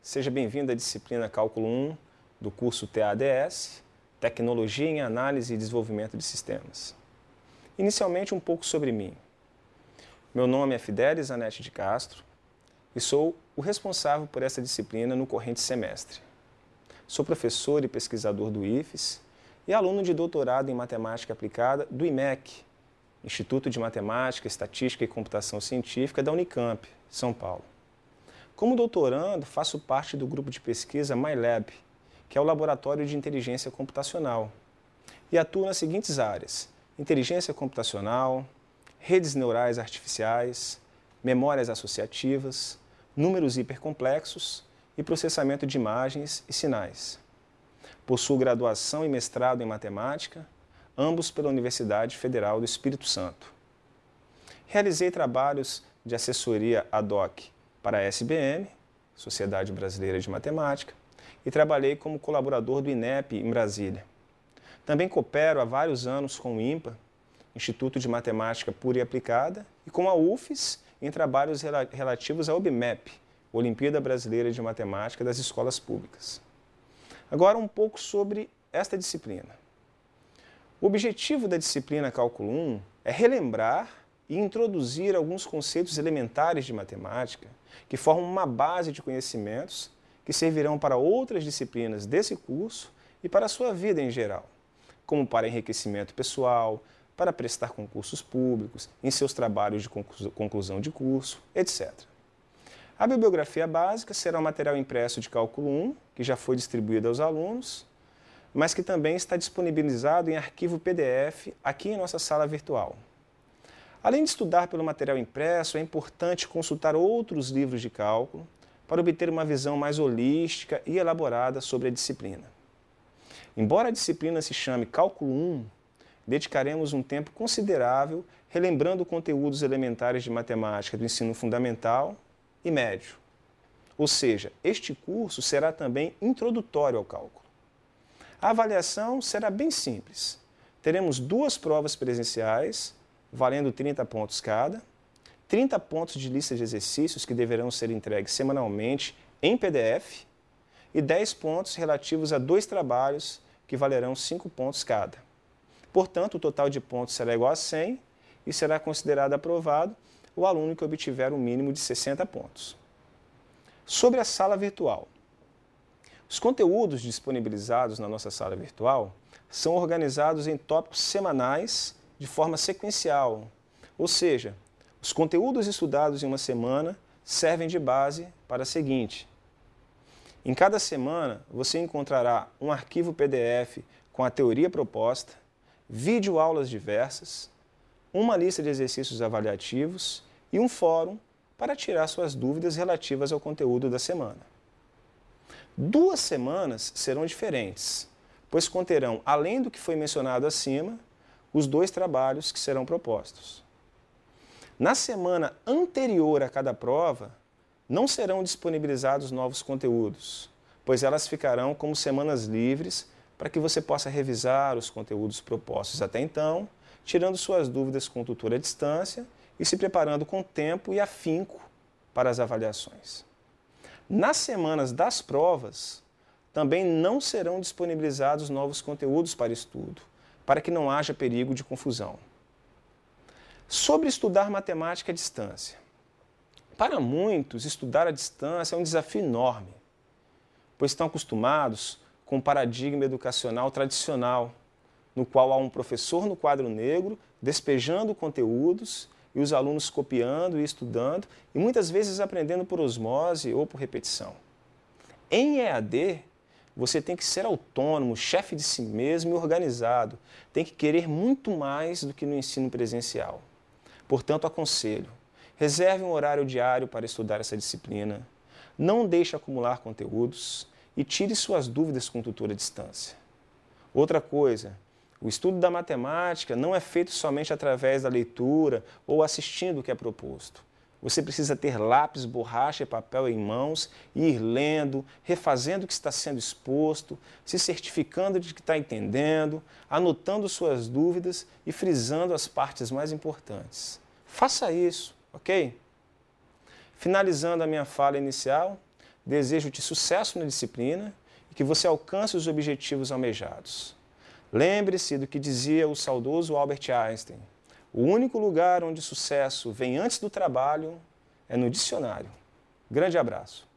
seja bem-vindo à disciplina Cálculo 1 do curso TADS, Tecnologia em Análise e Desenvolvimento de Sistemas. Inicialmente, um pouco sobre mim. Meu nome é Fidelis Anete de Castro e sou o responsável por essa disciplina no corrente semestre. Sou professor e pesquisador do IFES e aluno de doutorado em Matemática Aplicada do IMEC, Instituto de Matemática, Estatística e Computação Científica da Unicamp, São Paulo. Como doutorando, faço parte do grupo de pesquisa MyLab, que é o Laboratório de Inteligência Computacional, e atuo nas seguintes áreas, inteligência computacional, redes neurais artificiais, memórias associativas, números hipercomplexos e processamento de imagens e sinais. Possuo graduação e mestrado em matemática, ambos pela Universidade Federal do Espírito Santo. Realizei trabalhos de assessoria ad hoc para a SBM, Sociedade Brasileira de Matemática, e trabalhei como colaborador do INEP em Brasília. Também coopero há vários anos com o IMPA, Instituto de Matemática Pura e Aplicada, e com a UFES em trabalhos relativos à OBMEP, Olimpíada Brasileira de Matemática das Escolas Públicas. Agora um pouco sobre esta disciplina. O objetivo da disciplina Cálculo 1 é relembrar e introduzir alguns conceitos elementares de matemática que formam uma base de conhecimentos que servirão para outras disciplinas desse curso e para a sua vida em geral, como para enriquecimento pessoal, para prestar concursos públicos, em seus trabalhos de conclusão de curso, etc. A bibliografia básica será o material impresso de cálculo 1, que já foi distribuído aos alunos, mas que também está disponibilizado em arquivo PDF aqui em nossa sala virtual. Além de estudar pelo material impresso, é importante consultar outros livros de cálculo para obter uma visão mais holística e elaborada sobre a disciplina. Embora a disciplina se chame Cálculo 1, dedicaremos um tempo considerável relembrando conteúdos elementares de matemática do ensino fundamental e médio. Ou seja, este curso será também introdutório ao cálculo. A avaliação será bem simples. Teremos duas provas presenciais valendo 30 pontos cada, 30 pontos de lista de exercícios que deverão ser entregues semanalmente em PDF e 10 pontos relativos a dois trabalhos que valerão 5 pontos cada. Portanto, o total de pontos será igual a 100 e será considerado aprovado o aluno que obtiver um mínimo de 60 pontos. Sobre a sala virtual. Os conteúdos disponibilizados na nossa sala virtual são organizados em tópicos semanais de forma sequencial, ou seja, os conteúdos estudados em uma semana servem de base para a seguinte. Em cada semana, você encontrará um arquivo PDF com a teoria proposta, videoaulas diversas, uma lista de exercícios avaliativos e um fórum para tirar suas dúvidas relativas ao conteúdo da semana. Duas semanas serão diferentes, pois conterão, além do que foi mencionado acima, os dois trabalhos que serão propostos. Na semana anterior a cada prova, não serão disponibilizados novos conteúdos, pois elas ficarão como semanas livres para que você possa revisar os conteúdos propostos até então, tirando suas dúvidas com o tutor à distância e se preparando com tempo e afinco para as avaliações. Nas semanas das provas, também não serão disponibilizados novos conteúdos para estudo, para que não haja perigo de confusão. Sobre estudar matemática à distância. Para muitos, estudar à distância é um desafio enorme, pois estão acostumados com o paradigma educacional tradicional, no qual há um professor no quadro negro despejando conteúdos e os alunos copiando e estudando e muitas vezes aprendendo por osmose ou por repetição. Em EAD, você tem que ser autônomo, chefe de si mesmo e organizado. Tem que querer muito mais do que no ensino presencial. Portanto, aconselho, reserve um horário diário para estudar essa disciplina, não deixe acumular conteúdos e tire suas dúvidas com o tutor à distância. Outra coisa, o estudo da matemática não é feito somente através da leitura ou assistindo o que é proposto. Você precisa ter lápis, borracha e papel em mãos e ir lendo, refazendo o que está sendo exposto, se certificando de que está entendendo, anotando suas dúvidas e frisando as partes mais importantes. Faça isso, ok? Finalizando a minha fala inicial, desejo-te sucesso na disciplina e que você alcance os objetivos almejados. Lembre-se do que dizia o saudoso Albert Einstein. O único lugar onde sucesso vem antes do trabalho é no dicionário. Grande abraço.